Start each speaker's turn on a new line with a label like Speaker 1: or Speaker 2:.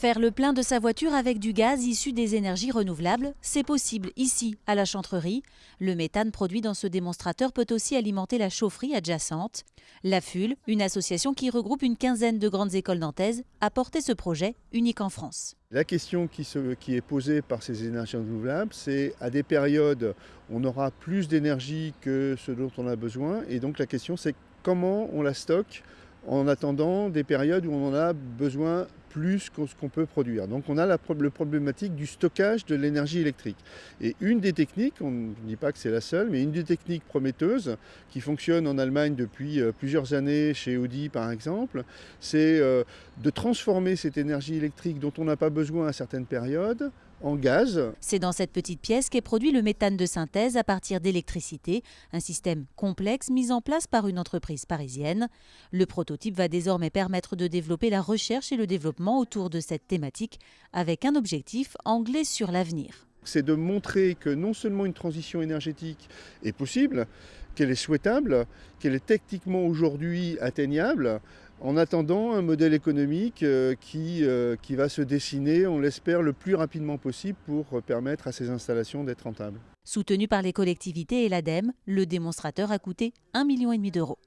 Speaker 1: Faire le plein de sa voiture avec du gaz issu des énergies renouvelables, c'est possible ici, à la chantrerie. Le méthane produit dans ce démonstrateur peut aussi alimenter la chaufferie adjacente. La FUL, une association qui regroupe une quinzaine de grandes écoles nantaises, a porté ce projet unique en France.
Speaker 2: La question qui, qui, est posée par ces énergies renouvelables, c'est à des périodes, on aura plus d'énergie que ce dont on a besoin. Et donc la question, c'est comment on la stocke en attendant des périodes où on en a besoin plus que ce qu'on peut produire. Donc on a la, problématique du stockage de l'énergie électrique. Et une des techniques, on ne dit pas que c'est la seule, mais une des techniques prometteuses qui fonctionne en Allemagne depuis euh, plusieurs années, chez Audi par exemple, c'est euh, de transformer cette énergie électrique dont on n'a pas besoin à certaines périodes en gaz.
Speaker 1: C'est dans cette petite pièce qu'est produit le méthane de synthèse à partir d'électricité, un système complexe mis en place par une entreprise parisienne. Le prototype va désormais permettre de développer la recherche et le développement autour de cette thématique avec un objectif anglais sur l'avenir.
Speaker 2: C'est de montrer que non seulement une transition énergétique est possible, qu'elle est souhaitable, qu'elle est techniquement aujourd'hui atteignable, en attendant un modèle économique euh, qui, euh, qui va se dessiner, on l'espère, le plus rapidement possible pour permettre à ces installations d'être rentables.
Speaker 1: Soutenu par les collectivités et l'ADEME, le démonstrateur a coûté 1,5 million d'euros.